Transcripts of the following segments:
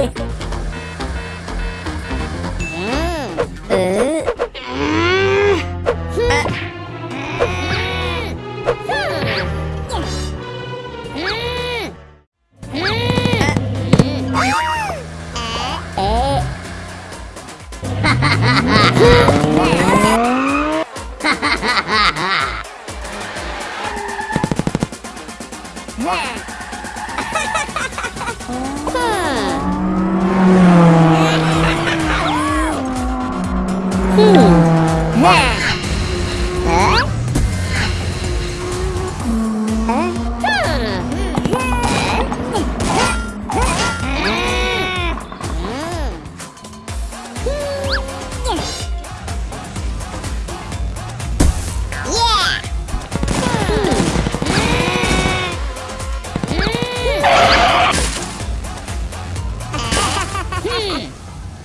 Yeah.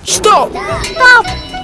Что? Стоп!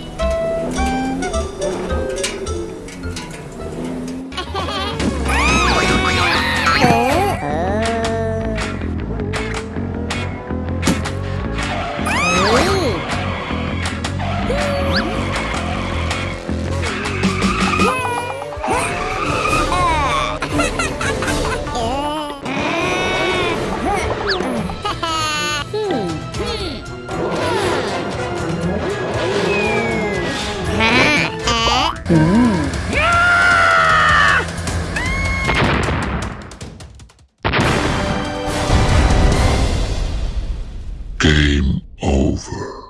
Game over.